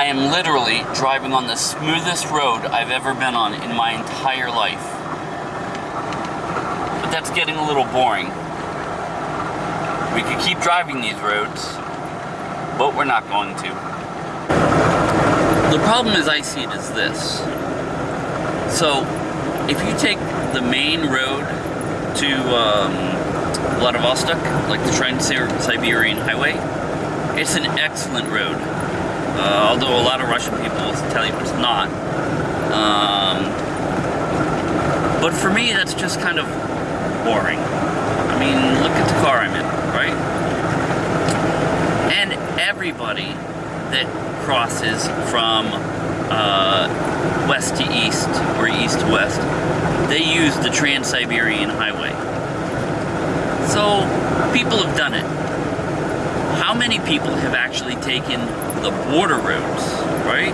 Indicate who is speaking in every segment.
Speaker 1: I am literally driving on the smoothest road I've ever been on in my entire life. But that's getting a little boring. We could keep driving these roads, but we're not going to. The problem as I see it is this. So, if you take the main road to um, Vladivostok, like the Trans-Siberian Highway, it's an excellent road. Uh, although a lot of Russian people tell you it's not. Um, but for me, that's just kind of boring. I mean, look at the car I'm in, right? And everybody that crosses from uh, west to east or east to west, they use the Trans-Siberian Highway. So people have done it. Many people have actually taken the border roads, right?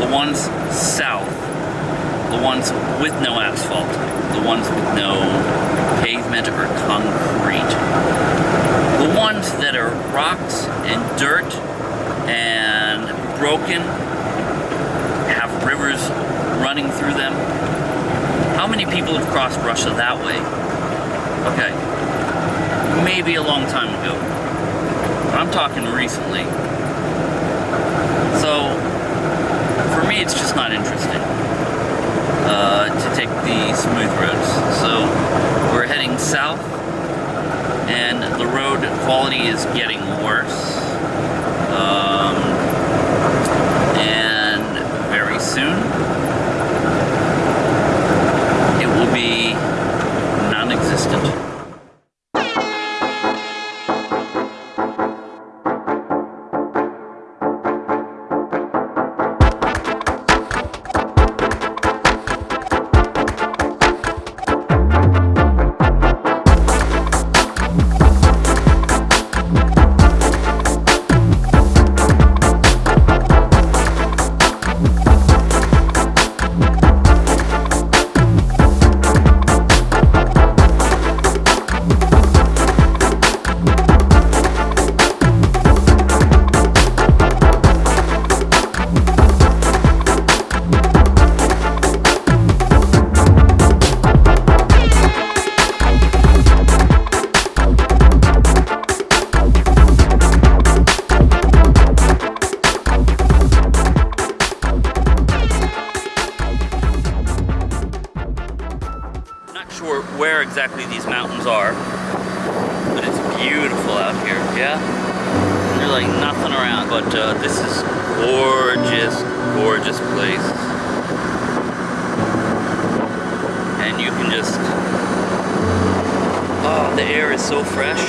Speaker 1: The ones south, the ones with no asphalt, the ones with no pavement or concrete, the ones that are rocks and dirt and broken, have rivers running through them. How many people have crossed Russia that way? Okay, maybe a long time ago. I'm talking recently. So, for me, it's just not interesting uh, to take the smooth roads. So, we're heading south, and the road quality is getting worse. Exactly these mountains are, but it's beautiful out here, yeah? There's like nothing around, but uh, this is gorgeous, gorgeous place. And you can just, oh, the air is so fresh.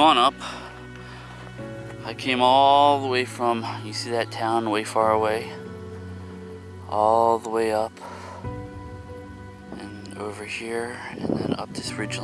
Speaker 1: Gone up. I came all the way from, you see that town way far away? All the way up. And over here, and then up this ridge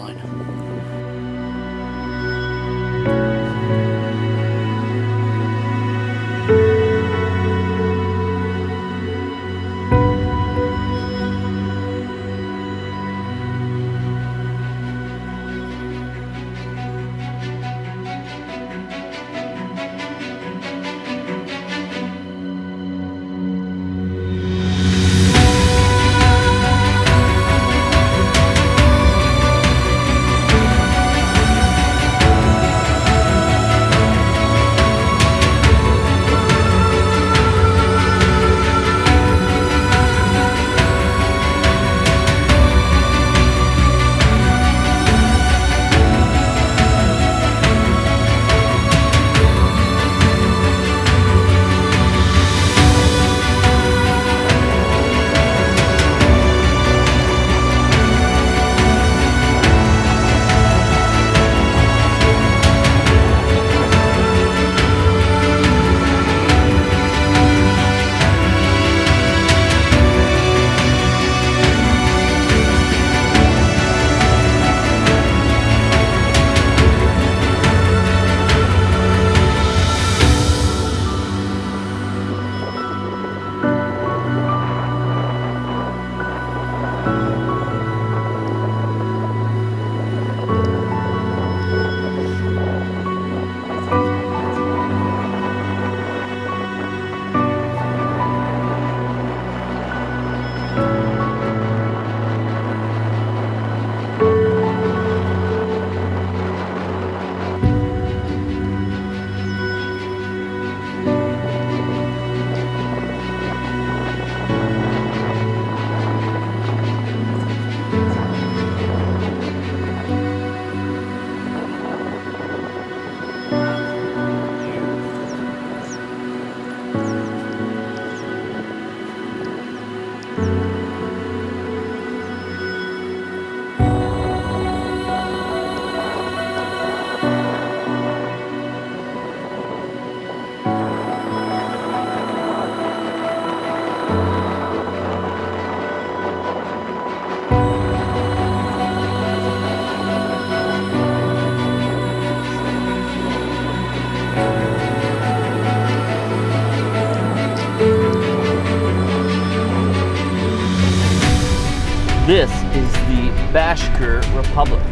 Speaker 1: Bashkir Republic.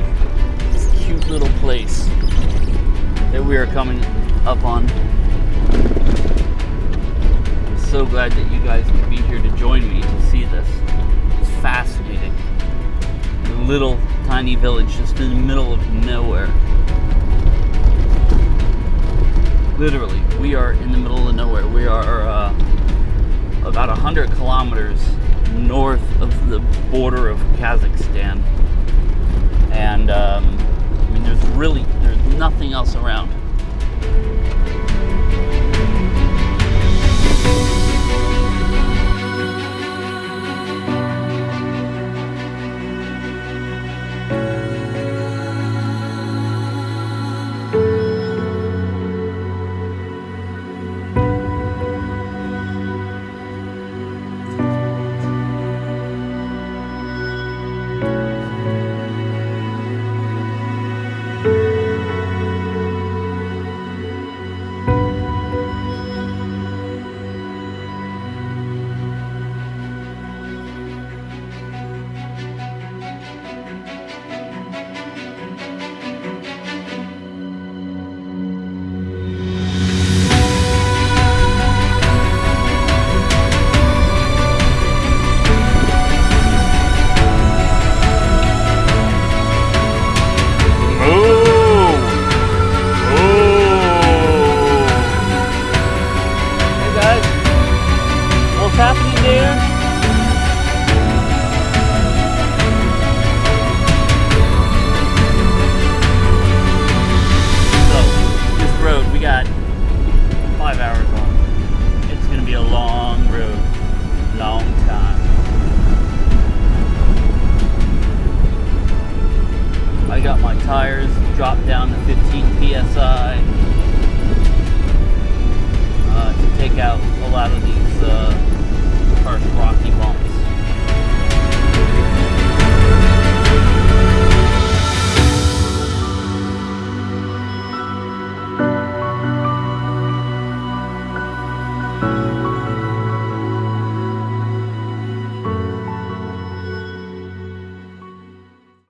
Speaker 1: This cute little place that we are coming up on. I'm so glad that you guys could be here to join me to see this. It's fascinating. A little tiny village just in the middle of nowhere. Literally, we are in the middle of nowhere. We are uh, about 100 kilometers north of the border of Kazakhstan. And um, I mean, there's really there's nothing else around.